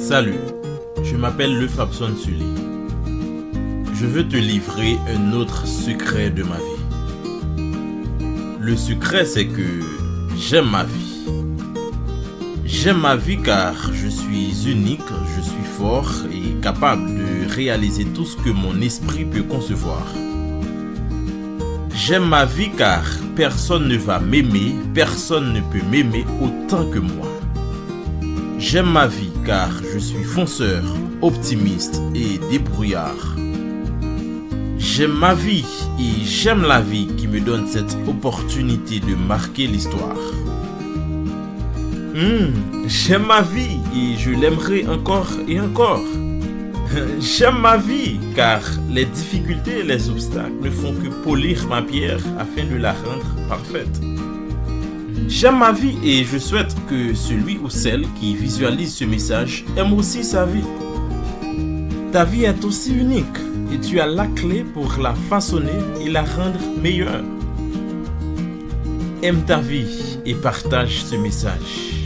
Salut, je m'appelle Le Fabson Sully. Je veux te livrer un autre secret de ma vie. Le secret, c'est que j'aime ma vie. J'aime ma vie car je suis unique, je suis fort et capable de réaliser tout ce que mon esprit peut concevoir. J'aime ma vie car personne ne va m'aimer, personne ne peut m'aimer autant que moi. J'aime ma vie car je suis fonceur, optimiste et débrouillard. J'aime ma vie et j'aime la vie qui me donne cette opportunité de marquer l'histoire. Hmm, j'aime ma vie et je l'aimerai encore et encore. J'aime ma vie car les difficultés et les obstacles ne font que polir ma pierre afin de la rendre parfaite. J'aime ma vie et je souhaite que celui ou celle qui visualise ce message aime aussi sa vie. Ta vie est aussi unique et tu as la clé pour la façonner et la rendre meilleure. Aime ta vie et partage ce message.